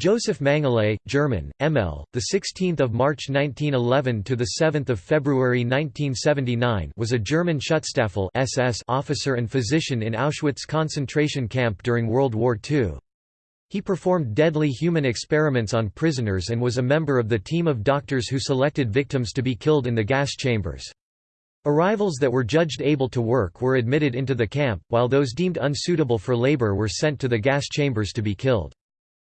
Joseph Mengele, German, ML, the 16th of March 1911 to the 7th of February 1979, was a German Schutzstaffel (SS) officer and physician in Auschwitz concentration camp during World War II. He performed deadly human experiments on prisoners and was a member of the team of doctors who selected victims to be killed in the gas chambers. Arrivals that were judged able to work were admitted into the camp, while those deemed unsuitable for labor were sent to the gas chambers to be killed.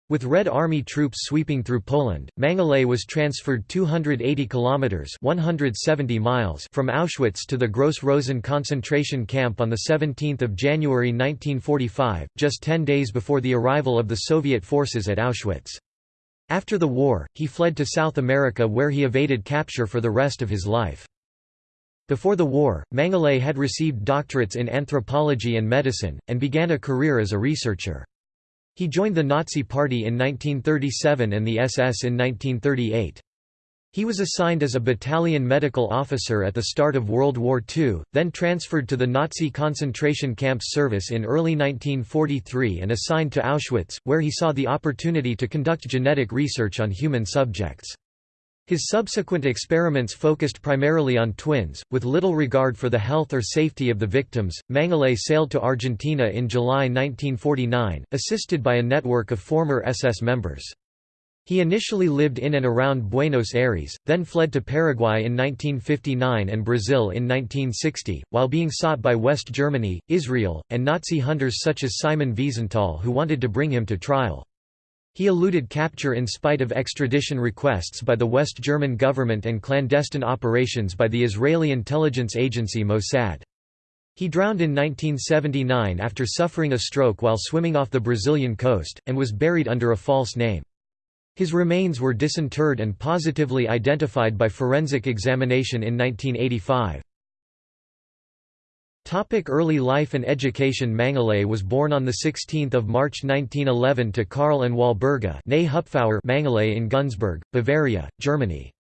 With Red Army troops sweeping through Poland, Mengele was transferred 280 kilometers (170 miles) from Auschwitz to the Gross Rosen concentration camp on the 17th of January 1945, just 10 days before the arrival of the Soviet forces at Auschwitz. After the war, he fled to South America where he evaded capture for the rest of his life. Before the war, Mengele had received doctorates in anthropology and medicine, and began a career as a researcher. He joined the Nazi Party in 1937 and the SS in 1938. He was assigned as a battalion medical officer at the start of World War II, then transferred to the Nazi concentration camps service in early 1943 and assigned to Auschwitz, where he saw the opportunity to conduct genetic research on human subjects. His subsequent experiments focused primarily on twins, with little regard for the health or safety of the victims. Mengele sailed to Argentina in July 1949, assisted by a network of former SS members. He initially lived in and around Buenos Aires, then fled to Paraguay in 1959 and Brazil in 1960, while being sought by West Germany, Israel, and Nazi hunters such as Simon Wiesenthal who wanted to bring him to trial. He eluded capture in spite of extradition requests by the West German government and clandestine operations by the Israeli intelligence agency Mossad. He drowned in 1979 after suffering a stroke while swimming off the Brazilian coast, and was buried under a false name. His remains were disinterred and positively identified by forensic examination in 1985. Topic early life and education Mengele was born on 16 March 1911 to Karl and Walburga Mengele in Günzburg, Bavaria, Germany.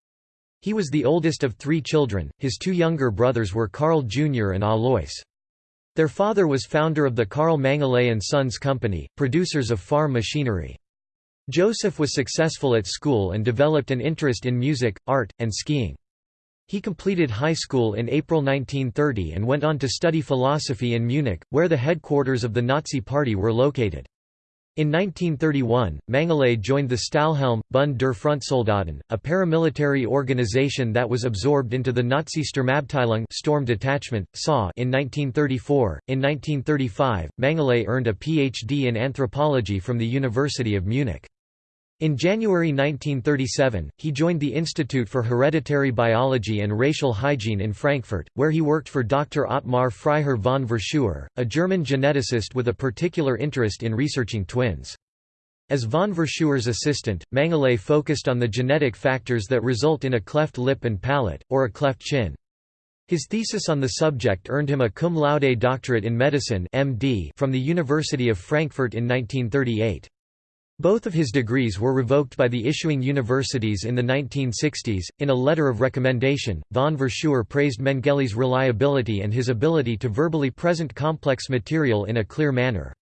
He was the oldest of three children, his two younger brothers were Karl Jr. and Alois. Their father was founder of the Karl Mengele and Sons Company, producers of farm machinery. Joseph was successful at school and developed an interest in music, art, and skiing. He completed high school in April 1930 and went on to study philosophy in Munich, where the headquarters of the Nazi Party were located. In 1931, Mengele joined the Stahlhelm, Bund der Frontsoldaten, a paramilitary organization that was absorbed into the Nazi Sturmabteilung Storm Detachment, SA in 1934. In 1935, Mengele earned a PhD in anthropology from the University of Munich. In January 1937, he joined the Institute for Hereditary Biology and Racial Hygiene in Frankfurt, where he worked for Dr. Ottmar Freiherr von Verschuer, a German geneticist with a particular interest in researching twins. As von Verschuer's assistant, Mengele focused on the genetic factors that result in a cleft lip and palate, or a cleft chin. His thesis on the subject earned him a cum laude doctorate in medicine MD from the University of Frankfurt in 1938. Both of his degrees were revoked by the issuing universities in the 1960s. In a letter of recommendation, von Verschuer praised Mengele's reliability and his ability to verbally present complex material in a clear manner.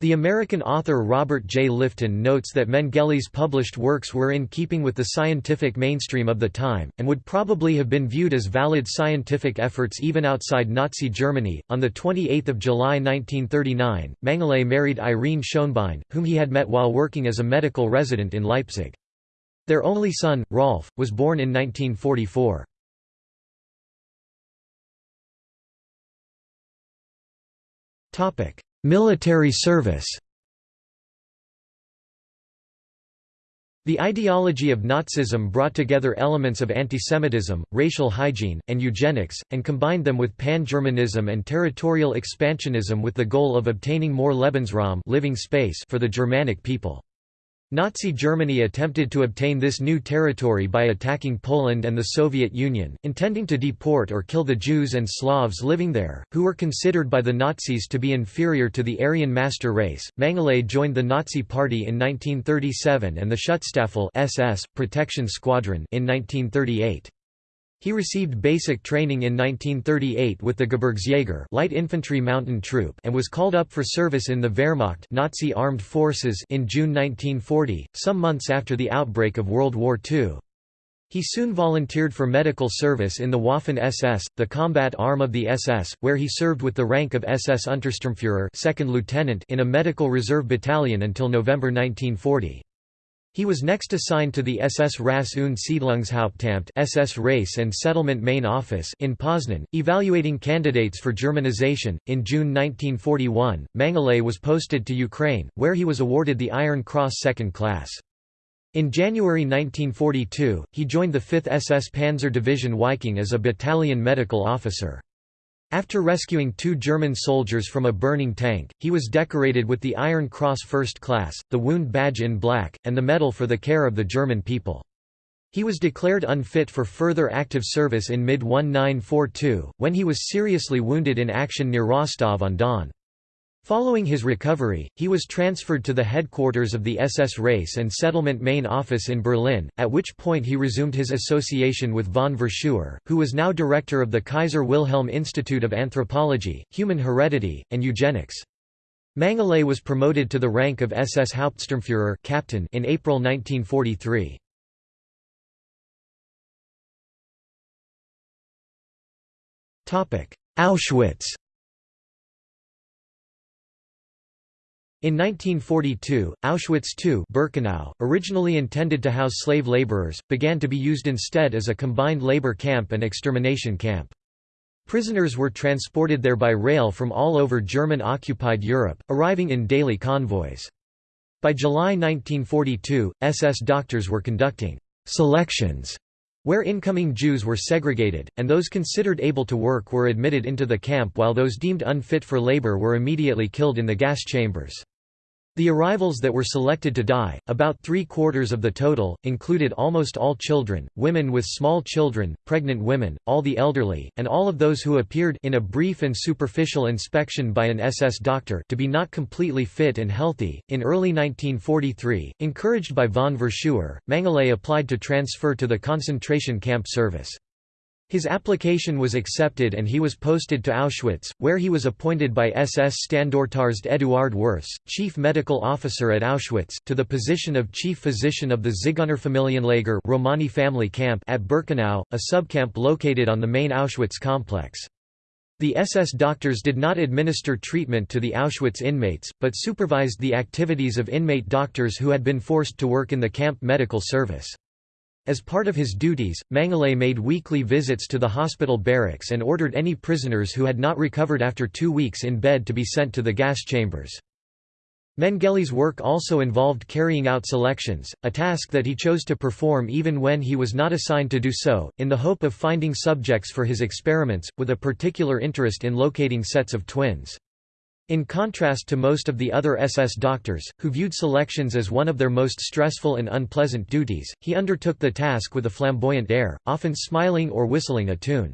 The American author Robert J. Lifton notes that Mengele's published works were in keeping with the scientific mainstream of the time, and would probably have been viewed as valid scientific efforts even outside Nazi Germany. On 28 July 1939, Mengele married Irene Schoenbein, whom he had met while working as a medical resident in Leipzig. Their only son, Rolf, was born in 1944. Topic: Military service The ideology of Nazism brought together elements of antisemitism, racial hygiene, and eugenics, and combined them with pan-Germanism and territorial expansionism with the goal of obtaining more Lebensraum living space for the Germanic people. Nazi Germany attempted to obtain this new territory by attacking Poland and the Soviet Union, intending to deport or kill the Jews and Slavs living there, who were considered by the Nazis to be inferior to the Aryan master race. Mengele joined the Nazi Party in 1937 and the Schutzstaffel SS protection squadron in 1938. He received basic training in 1938 with the Gebirgsjäger light infantry mountain troop and was called up for service in the Wehrmacht Nazi armed forces in June 1940, some months after the outbreak of World War II. He soon volunteered for medical service in the Waffen-SS, the combat arm of the SS, where he served with the rank of SS Untersturmführer second lieutenant in a medical reserve battalion until November 1940. He was next assigned to the SS Rass- und Siedlungshauptamt SS Race and Settlement Main Office in Poznan, evaluating candidates for Germanization. In June 1941, Mengele was posted to Ukraine, where he was awarded the Iron Cross Second Class. In January 1942, he joined the 5th SS Panzer Division Viking as a battalion medical officer. After rescuing two German soldiers from a burning tank, he was decorated with the Iron Cross First Class, the Wound Badge in Black, and the Medal for the Care of the German People. He was declared unfit for further active service in mid-1942, when he was seriously wounded in action near Rostov-on-Don. Following his recovery, he was transferred to the headquarters of the SS Race and Settlement Main Office in Berlin, at which point he resumed his association with von Verschuer, who was now director of the Kaiser Wilhelm Institute of Anthropology, Human Heredity, and Eugenics. Mengele was promoted to the rank of SS Hauptsturmführer captain in April 1943. Auschwitz In 1942, Auschwitz II Birkenau, originally intended to house slave laborers, began to be used instead as a combined labor camp and extermination camp. Prisoners were transported there by rail from all over German-occupied Europe, arriving in daily convoys. By July 1942, SS doctors were conducting «selections» where incoming Jews were segregated, and those considered able to work were admitted into the camp while those deemed unfit for labor were immediately killed in the gas chambers. The arrivals that were selected to die, about three-quarters of the total, included almost all children, women with small children, pregnant women, all the elderly, and all of those who appeared in a brief and superficial inspection by an SS doctor to be not completely fit and healthy. In early 1943, encouraged by von Verschuer, Mengele applied to transfer to the concentration camp service. His application was accepted and he was posted to Auschwitz, where he was appointed by SS Standortarzt Eduard Wirths, chief medical officer at Auschwitz, to the position of chief physician of the Zigeunerfamilienlager Romani family camp at Birkenau, a subcamp located on the main Auschwitz complex. The SS doctors did not administer treatment to the Auschwitz inmates, but supervised the activities of inmate doctors who had been forced to work in the camp medical service. As part of his duties, Mengele made weekly visits to the hospital barracks and ordered any prisoners who had not recovered after two weeks in bed to be sent to the gas chambers. Mengele's work also involved carrying out selections, a task that he chose to perform even when he was not assigned to do so, in the hope of finding subjects for his experiments, with a particular interest in locating sets of twins. In contrast to most of the other SS doctors, who viewed selections as one of their most stressful and unpleasant duties, he undertook the task with a flamboyant air, often smiling or whistling a tune.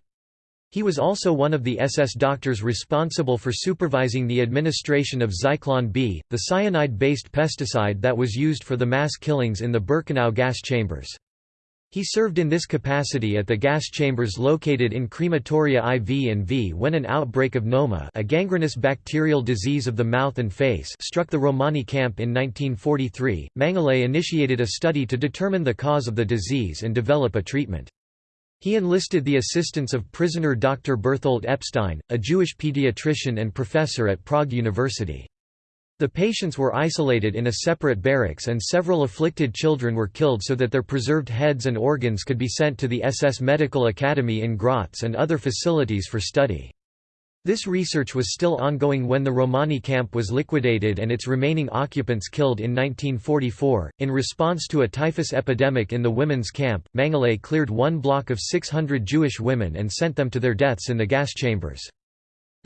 He was also one of the SS doctors responsible for supervising the administration of Zyklon B, the cyanide-based pesticide that was used for the mass killings in the Birkenau gas chambers. He served in this capacity at the gas chambers located in crematoria IV and V when an outbreak of NOMA a gangrenous bacterial disease of the mouth and face struck the Romani camp in 1943. Mengele initiated a study to determine the cause of the disease and develop a treatment. He enlisted the assistance of prisoner Dr. Berthold Epstein, a Jewish pediatrician and professor at Prague University. The patients were isolated in a separate barracks and several afflicted children were killed so that their preserved heads and organs could be sent to the SS Medical Academy in Graz and other facilities for study. This research was still ongoing when the Romani camp was liquidated and its remaining occupants killed in 1944. In response to a typhus epidemic in the women's camp, Mengele cleared one block of 600 Jewish women and sent them to their deaths in the gas chambers.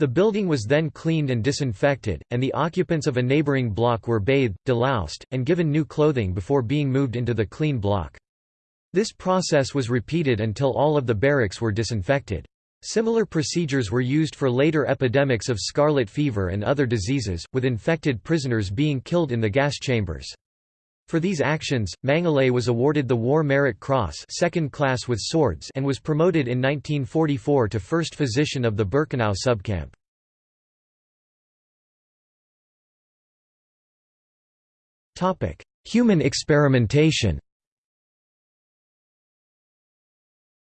The building was then cleaned and disinfected, and the occupants of a neighboring block were bathed, deloused, and given new clothing before being moved into the clean block. This process was repeated until all of the barracks were disinfected. Similar procedures were used for later epidemics of scarlet fever and other diseases, with infected prisoners being killed in the gas chambers. For these actions, Mengele was awarded the War Merit Cross second class with swords and was promoted in 1944 to first physician of the Birkenau subcamp. Human experimentation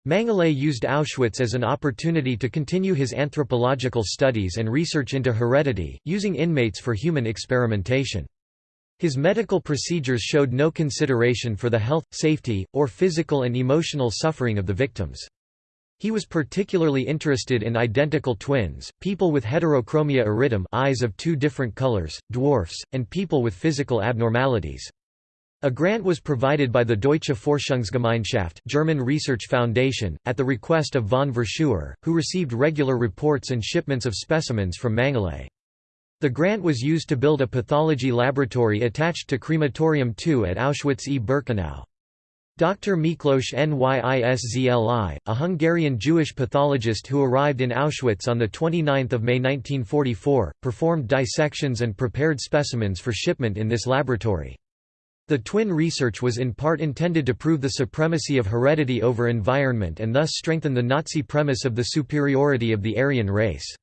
Mengele used Auschwitz as an opportunity to continue his anthropological studies and research into heredity, using inmates for human experimentation. His medical procedures showed no consideration for the health, safety, or physical and emotional suffering of the victims. He was particularly interested in identical twins, people with heterochromia iridum eyes of two different colors, dwarfs, and people with physical abnormalities. A grant was provided by the Deutsche Forschungsgemeinschaft German Research Foundation, at the request of von Verschuer, who received regular reports and shipments of specimens from Mengele. The grant was used to build a pathology laboratory attached to Crematorium II at Auschwitz-e-Birkenau. Dr. Miklos Nyiszli, a Hungarian Jewish pathologist who arrived in Auschwitz on 29 May 1944, performed dissections and prepared specimens for shipment in this laboratory. The twin research was in part intended to prove the supremacy of heredity over environment and thus strengthen the Nazi premise of the superiority of the Aryan race.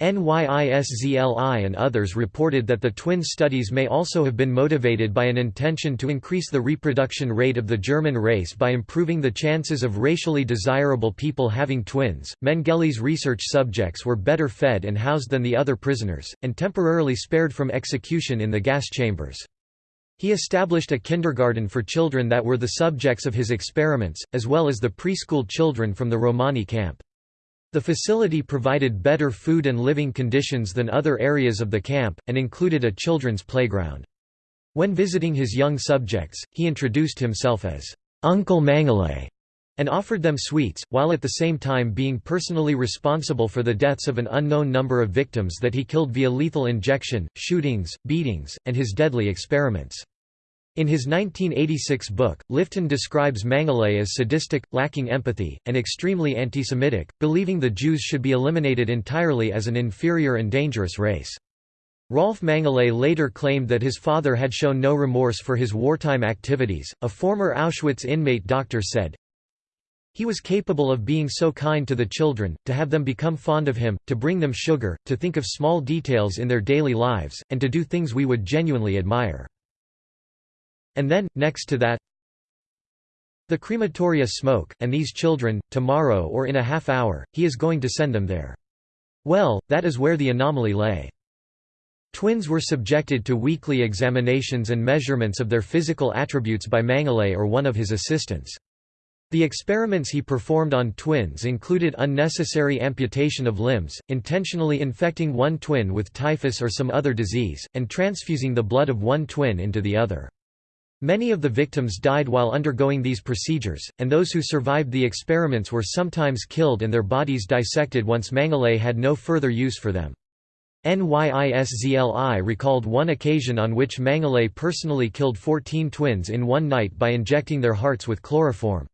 NYISZLI and others reported that the twin studies may also have been motivated by an intention to increase the reproduction rate of the German race by improving the chances of racially desirable people having twins. Mengele's research subjects were better fed and housed than the other prisoners, and temporarily spared from execution in the gas chambers. He established a kindergarten for children that were the subjects of his experiments, as well as the preschool children from the Romani camp. The facility provided better food and living conditions than other areas of the camp, and included a children's playground. When visiting his young subjects, he introduced himself as Uncle Mengele and offered them sweets, while at the same time being personally responsible for the deaths of an unknown number of victims that he killed via lethal injection, shootings, beatings, and his deadly experiments. In his 1986 book, Lifton describes Mengele as sadistic, lacking empathy, and extremely anti-Semitic, believing the Jews should be eliminated entirely as an inferior and dangerous race. Rolf Mengele later claimed that his father had shown no remorse for his wartime activities. A former Auschwitz inmate doctor said, he was capable of being so kind to the children, to have them become fond of him, to bring them sugar, to think of small details in their daily lives, and to do things we would genuinely admire. And then, next to that the crematoria smoke, and these children, tomorrow or in a half hour, he is going to send them there. Well, that is where the anomaly lay. Twins were subjected to weekly examinations and measurements of their physical attributes by Mengele or one of his assistants. The experiments he performed on twins included unnecessary amputation of limbs, intentionally infecting one twin with typhus or some other disease, and transfusing the blood of one twin into the other. Many of the victims died while undergoing these procedures, and those who survived the experiments were sometimes killed and their bodies dissected once Mengele had no further use for them. NYISZLI recalled one occasion on which Mengele personally killed 14 twins in one night by injecting their hearts with chloroform.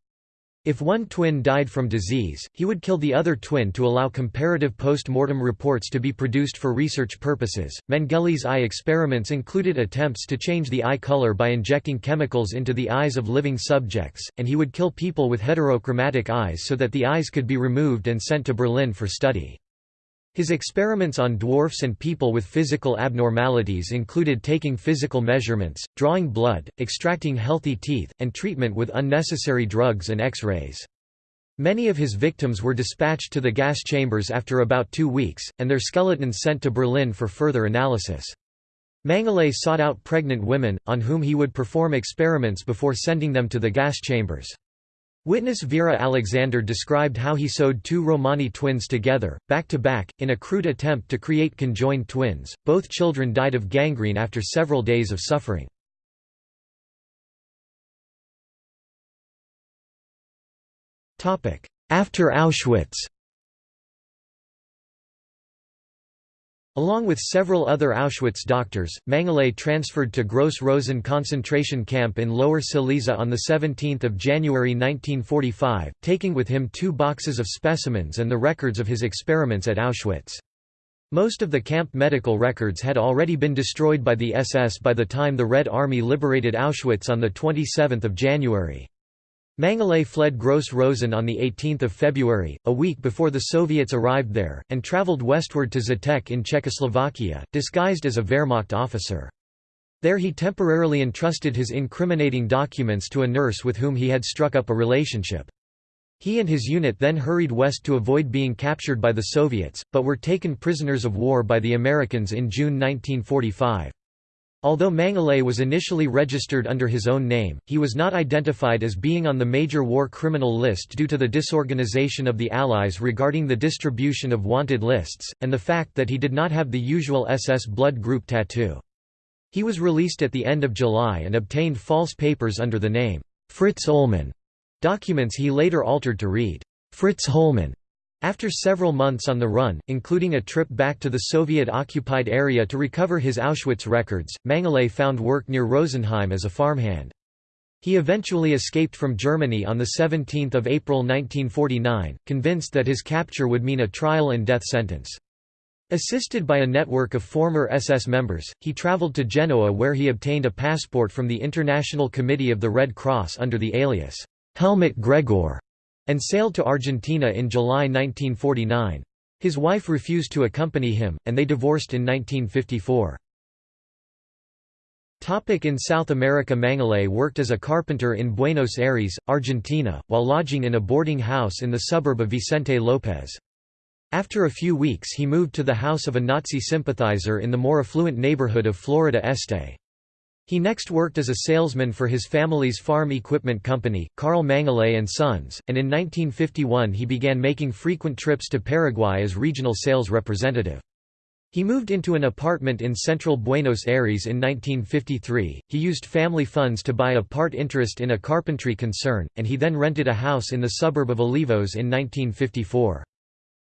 If one twin died from disease, he would kill the other twin to allow comparative post-mortem reports to be produced for research purposes. Mengele's eye experiments included attempts to change the eye color by injecting chemicals into the eyes of living subjects, and he would kill people with heterochromatic eyes so that the eyes could be removed and sent to Berlin for study. His experiments on dwarfs and people with physical abnormalities included taking physical measurements, drawing blood, extracting healthy teeth, and treatment with unnecessary drugs and X-rays. Many of his victims were dispatched to the gas chambers after about two weeks, and their skeletons sent to Berlin for further analysis. Mengele sought out pregnant women, on whom he would perform experiments before sending them to the gas chambers. Witness Vera Alexander described how he sewed two Romani twins together, back to back, in a crude attempt to create conjoined twins. Both children died of gangrene after several days of suffering. After Auschwitz Along with several other Auschwitz doctors, Mengele transferred to Gross Rosen concentration camp in Lower Silesia on 17 January 1945, taking with him two boxes of specimens and the records of his experiments at Auschwitz. Most of the camp medical records had already been destroyed by the SS by the time the Red Army liberated Auschwitz on 27 January. Mengele fled Gross Rosen on 18 February, a week before the Soviets arrived there, and travelled westward to Žatec in Czechoslovakia, disguised as a Wehrmacht officer. There he temporarily entrusted his incriminating documents to a nurse with whom he had struck up a relationship. He and his unit then hurried west to avoid being captured by the Soviets, but were taken prisoners of war by the Americans in June 1945. Although Mengele was initially registered under his own name, he was not identified as being on the major war criminal list due to the disorganization of the Allies regarding the distribution of wanted lists, and the fact that he did not have the usual SS blood group tattoo. He was released at the end of July and obtained false papers under the name, Fritz Ullmann. Documents he later altered to read, Fritz Hollmann. After several months on the run, including a trip back to the Soviet-occupied area to recover his Auschwitz records, Mengele found work near Rosenheim as a farmhand. He eventually escaped from Germany on 17 April 1949, convinced that his capture would mean a trial and death sentence. Assisted by a network of former SS members, he traveled to Genoa where he obtained a passport from the International Committee of the Red Cross under the alias Helmut Gregor, and sailed to Argentina in July 1949. His wife refused to accompany him, and they divorced in 1954. In South America Mengele worked as a carpenter in Buenos Aires, Argentina, while lodging in a boarding house in the suburb of Vicente López. After a few weeks he moved to the house of a Nazi sympathizer in the more affluent neighborhood of Florida Este. He next worked as a salesman for his family's farm equipment company, Karl Mengele and Sons, and in 1951 he began making frequent trips to Paraguay as regional sales representative. He moved into an apartment in central Buenos Aires in 1953. He used family funds to buy a part interest in a carpentry concern, and he then rented a house in the suburb of Olivos in 1954.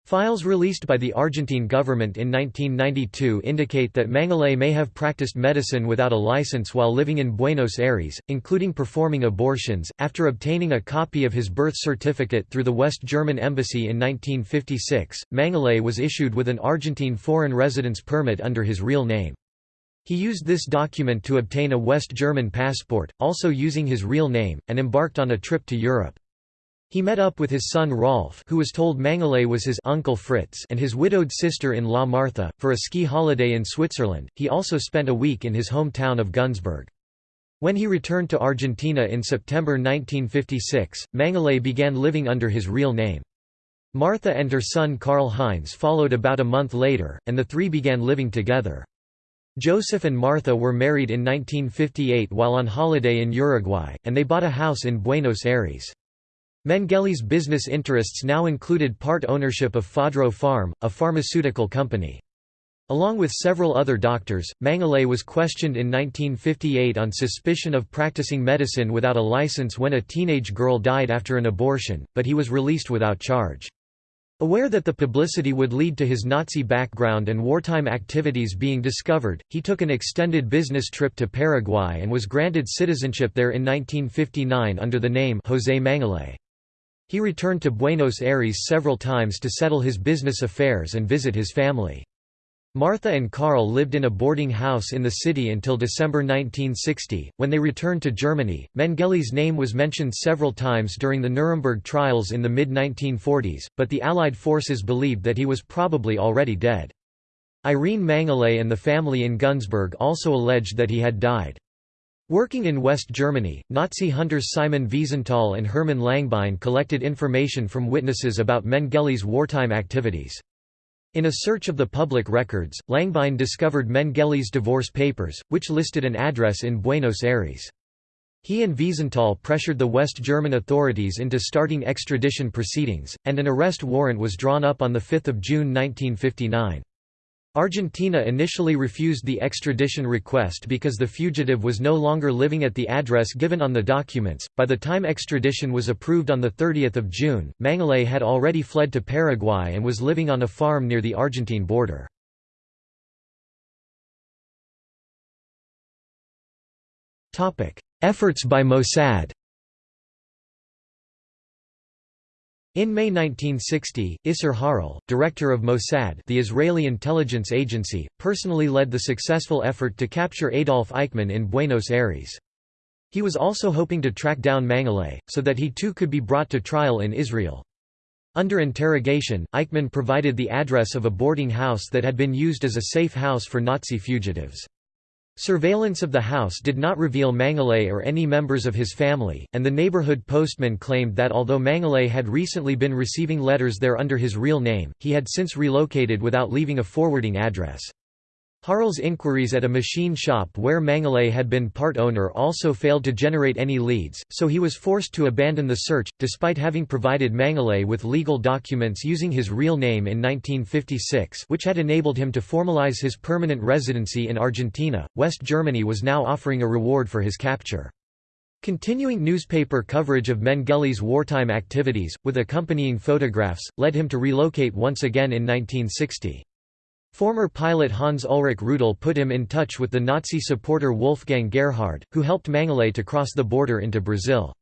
Files released by the Argentine government in 1992 indicate that Mengele may have practiced medicine without a license while living in Buenos Aires, including performing abortions. After obtaining a copy of his birth certificate through the West German embassy in 1956, Mengele was issued with an Argentine foreign residence permit under his real name. He used this document to obtain a West German passport, also using his real name, and embarked on a trip to Europe. He met up with his son Rolf who was told Mengele was his uncle Fritz and his widowed sister-in-law Martha, for a ski holiday in Switzerland. He also spent a week in his hometown of Günzburg. When he returned to Argentina in September 1956, Mengele began living under his real name. Martha and her son Karl Heinz followed about a month later, and the three began living together. Joseph and Martha were married in 1958 while on holiday in Uruguay, and they bought a house in Buenos Aires. Mengele's business interests now included part ownership of Fadro Farm, a pharmaceutical company. Along with several other doctors, Mengele was questioned in 1958 on suspicion of practicing medicine without a license when a teenage girl died after an abortion, but he was released without charge. Aware that the publicity would lead to his Nazi background and wartime activities being discovered, he took an extended business trip to Paraguay and was granted citizenship there in 1959 under the name José Mengele. He returned to Buenos Aires several times to settle his business affairs and visit his family. Martha and Karl lived in a boarding house in the city until December 1960. When they returned to Germany, Mengele's name was mentioned several times during the Nuremberg trials in the mid 1940s, but the Allied forces believed that he was probably already dead. Irene Mengele and the family in Günzburg also alleged that he had died. Working in West Germany, Nazi hunters Simon Wiesenthal and Hermann Langbein collected information from witnesses about Mengele's wartime activities. In a search of the public records, Langbein discovered Mengele's divorce papers, which listed an address in Buenos Aires. He and Wiesenthal pressured the West German authorities into starting extradition proceedings, and an arrest warrant was drawn up on 5 June 1959. Argentina initially refused the extradition request because the fugitive was no longer living at the address given on the documents. By the time extradition was approved on 30 June, Mengele had already fled to Paraguay and was living on a farm near the Argentine border. Efforts by Mossad In May 1960, Isser Harel, director of Mossad the Israeli intelligence agency, personally led the successful effort to capture Adolf Eichmann in Buenos Aires. He was also hoping to track down Mengele, so that he too could be brought to trial in Israel. Under interrogation, Eichmann provided the address of a boarding house that had been used as a safe house for Nazi fugitives. Surveillance of the house did not reveal Mengele or any members of his family, and the neighborhood postman claimed that although Mengele had recently been receiving letters there under his real name, he had since relocated without leaving a forwarding address. Harel's inquiries at a machine shop where Mengele had been part owner also failed to generate any leads, so he was forced to abandon the search, despite having provided Mengele with legal documents using his real name in 1956 which had enabled him to formalize his permanent residency in Argentina. West Germany was now offering a reward for his capture. Continuing newspaper coverage of Mengele's wartime activities, with accompanying photographs, led him to relocate once again in 1960. Former pilot Hans Ulrich Rudel put him in touch with the Nazi supporter Wolfgang Gerhard, who helped Mengele to cross the border into Brazil.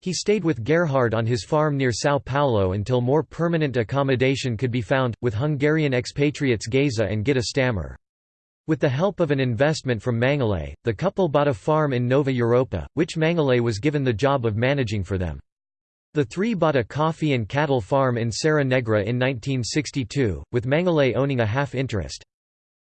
He stayed with Gerhard on his farm near São Paulo until more permanent accommodation could be found, with Hungarian expatriates Geza and Gitta Stammer. With the help of an investment from Mengele, the couple bought a farm in Nova Europa, which Mengele was given the job of managing for them. The three bought a coffee and cattle farm in Serra Negra in 1962, with Mengele owning a half-interest.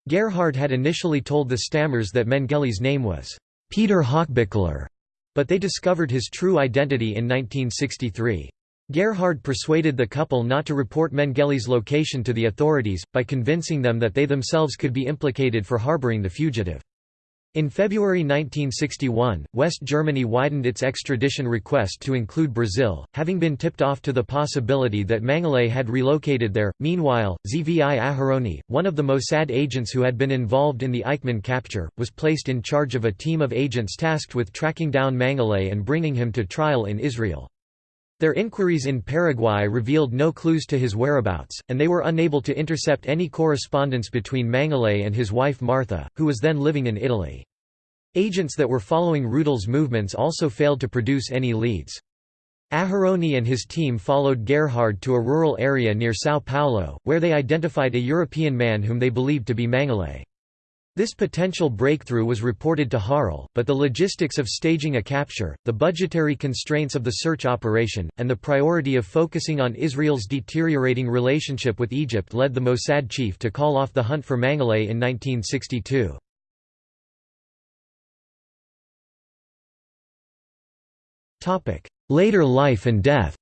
Gerhard had initially told the Stammers that Mengele's name was Peter Hochbichler, but they discovered his true identity in 1963. Gerhard persuaded the couple not to report Mengele's location to the authorities, by convincing them that they themselves could be implicated for harboring the fugitive. In February 1961, West Germany widened its extradition request to include Brazil, having been tipped off to the possibility that Mengele had relocated there. Meanwhile, Zvi Aharoni, one of the Mossad agents who had been involved in the Eichmann capture, was placed in charge of a team of agents tasked with tracking down Mengele and bringing him to trial in Israel. Their inquiries in Paraguay revealed no clues to his whereabouts, and they were unable to intercept any correspondence between Mengele and his wife Martha, who was then living in Italy. Agents that were following Rudel's movements also failed to produce any leads. Aharoni and his team followed Gerhard to a rural area near São Paulo, where they identified a European man whom they believed to be Mengele. This potential breakthrough was reported to Harel, but the logistics of staging a capture, the budgetary constraints of the search operation, and the priority of focusing on Israel's deteriorating relationship with Egypt led the Mossad chief to call off the hunt for Mengele in 1962. Later life and death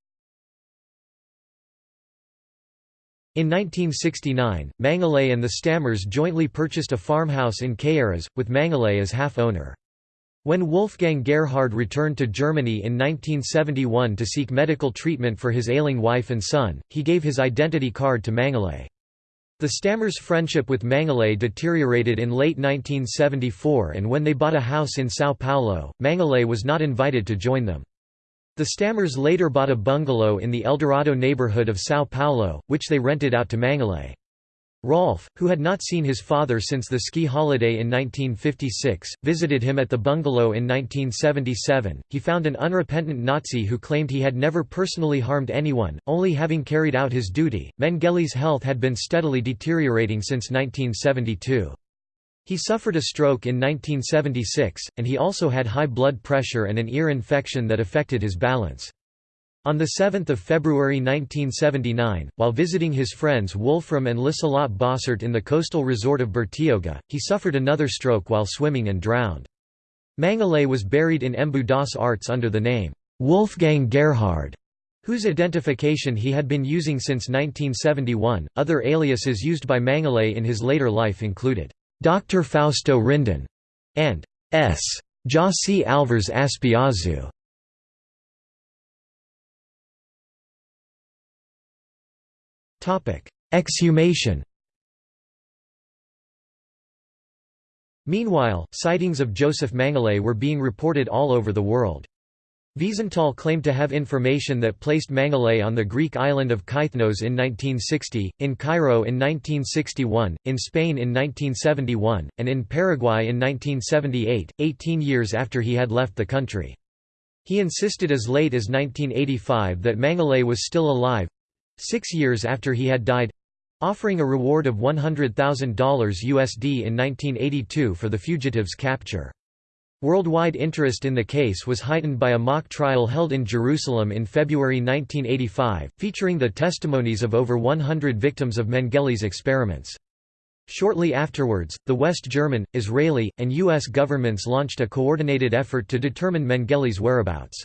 In 1969, Mengele and the Stammers jointly purchased a farmhouse in Caieiras, with Mengele as half-owner. When Wolfgang Gerhard returned to Germany in 1971 to seek medical treatment for his ailing wife and son, he gave his identity card to Mengele. The Stammers' friendship with Mengele deteriorated in late 1974 and when they bought a house in São Paulo, Mengele was not invited to join them. The Stammers later bought a bungalow in the Eldorado neighborhood of São Paulo, which they rented out to Mengele. Rolf, who had not seen his father since the ski holiday in 1956, visited him at the bungalow in 1977. He found an unrepentant Nazi who claimed he had never personally harmed anyone, only having carried out his duty. Mengele's health had been steadily deteriorating since 1972. He suffered a stroke in 1976, and he also had high blood pressure and an ear infection that affected his balance. On 7 February 1979, while visiting his friends Wolfram and Liselott Bossert in the coastal resort of Bertioga, he suffered another stroke while swimming and drowned. Mengele was buried in Embu das Artes under the name, Wolfgang Gerhard, whose identification he had been using since 1971. Other aliases used by Mengele in his later life included Dr. Fausto Rindon, and S. José Álvares Aspiazu. Exhumation Meanwhile, sightings of Joseph Mengele were being reported all over the world. Wiesenthal claimed to have information that placed Mengele on the Greek island of Kythnos in 1960, in Cairo in 1961, in Spain in 1971, and in Paraguay in 1978, 18 years after he had left the country. He insisted as late as 1985 that Mengele was still alive—six years after he had died—offering a reward of $100,000 USD in 1982 for the fugitive's capture. Worldwide interest in the case was heightened by a mock trial held in Jerusalem in February 1985, featuring the testimonies of over 100 victims of Mengele's experiments. Shortly afterwards, the West German, Israeli, and U.S. governments launched a coordinated effort to determine Mengele's whereabouts.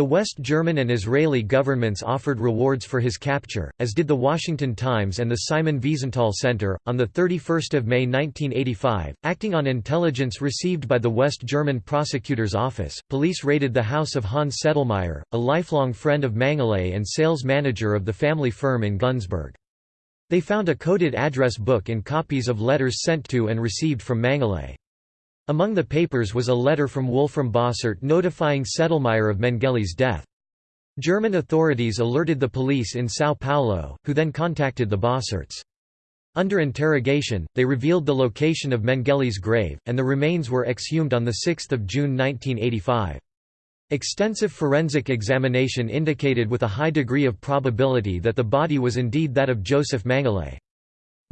The West German and Israeli governments offered rewards for his capture, as did the Washington Times and the Simon Wiesenthal Center. On 31 May 1985, acting on intelligence received by the West German prosecutor's office, police raided the house of Hans Sedlmayr, a lifelong friend of Mengele and sales manager of the family firm in Günzburg. They found a coded address book and copies of letters sent to and received from Mengele. Among the papers was a letter from Wolfram Bossert notifying Sedlmayr of Mengele's death. German authorities alerted the police in São Paulo, who then contacted the Bosserts. Under interrogation, they revealed the location of Mengele's grave, and the remains were exhumed on 6 June 1985. Extensive forensic examination indicated with a high degree of probability that the body was indeed that of Joseph Mengele.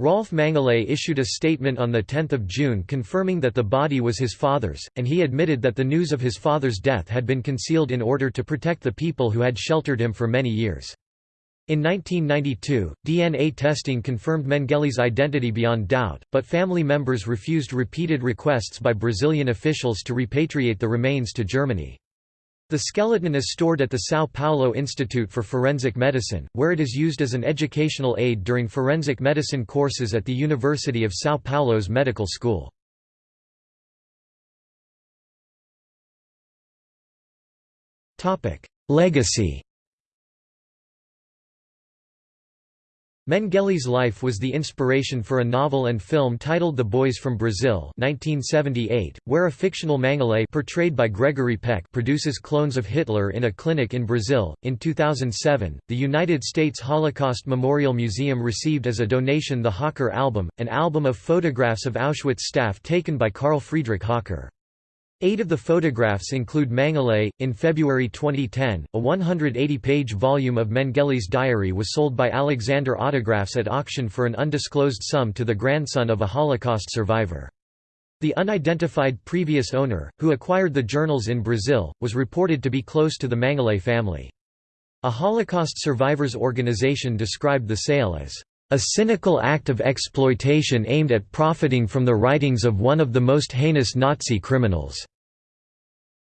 Rolf Mengele issued a statement on 10 June confirming that the body was his father's, and he admitted that the news of his father's death had been concealed in order to protect the people who had sheltered him for many years. In 1992, DNA testing confirmed Mengele's identity beyond doubt, but family members refused repeated requests by Brazilian officials to repatriate the remains to Germany. The skeleton is stored at the São Paulo Institute for Forensic Medicine, where it is used as an educational aid during forensic medicine courses at the University of São Paulo's medical school. Legacy Mengele's life was the inspiration for a novel and film titled The Boys from Brazil 1978, where a fictional Mengele portrayed by Gregory Peck produces clones of Hitler in a clinic in Brazil. In 2007, the United States Holocaust Memorial Museum received as a donation the Höcker album, an album of photographs of Auschwitz staff taken by Carl Friedrich Höcker. Eight of the photographs include Mengele. In February 2010, a 180-page volume of Mengele's diary was sold by Alexander Autographs at auction for an undisclosed sum to the grandson of a Holocaust survivor. The unidentified previous owner, who acquired the journals in Brazil, was reported to be close to the Mengele family. A Holocaust survivors organization described the sale as a cynical act of exploitation aimed at profiting from the writings of one of the most heinous Nazi criminals."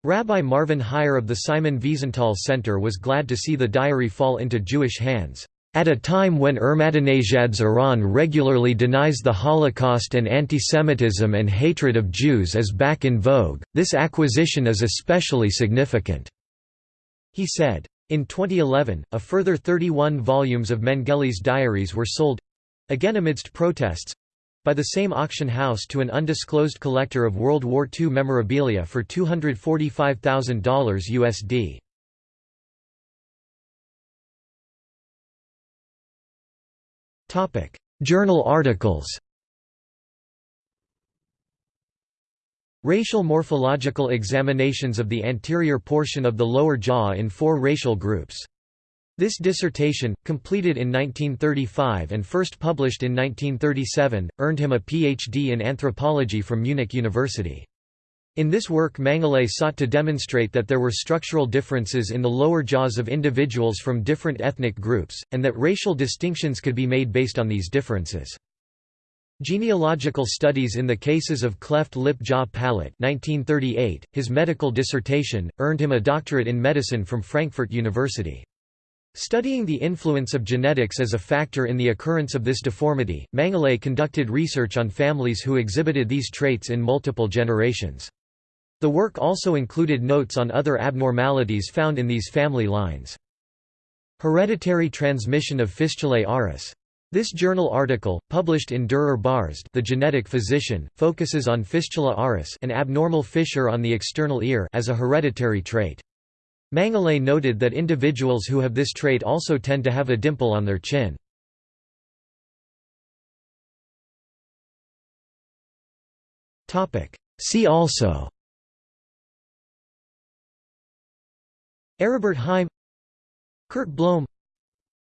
Rabbi Marvin Hier of the Simon Wiesenthal Center was glad to see the diary fall into Jewish hands. At a time when Ahmadinejad's Iran regularly denies the Holocaust and antisemitism and hatred of Jews is back in vogue, this acquisition is especially significant," he said. In 2011, a further 31 volumes of Mengele's diaries were sold—again amidst protests—by the same auction house to an undisclosed collector of World War II memorabilia for $245,000 USD. Journal articles Racial morphological examinations of the anterior portion of the lower jaw in four racial groups. This dissertation, completed in 1935 and first published in 1937, earned him a Ph.D. in anthropology from Munich University. In this work Mengele sought to demonstrate that there were structural differences in the lower jaws of individuals from different ethnic groups, and that racial distinctions could be made based on these differences. Genealogical Studies in the Cases of Cleft Lip Jaw Palate 1938, his medical dissertation, earned him a doctorate in medicine from Frankfurt University. Studying the influence of genetics as a factor in the occurrence of this deformity, Mengele conducted research on families who exhibited these traits in multiple generations. The work also included notes on other abnormalities found in these family lines. Hereditary transmission of fistulae auris this journal article, published in Der Arzt the genetic physician, focuses on fistula auris an abnormal fissure on the external ear as a hereditary trait. Mengele noted that individuals who have this trait also tend to have a dimple on their chin. See also Aribert Heim Kurt Blohm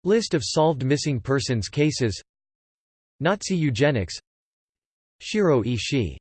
List of solved missing persons cases. Nazi eugenics. Shiro Ishii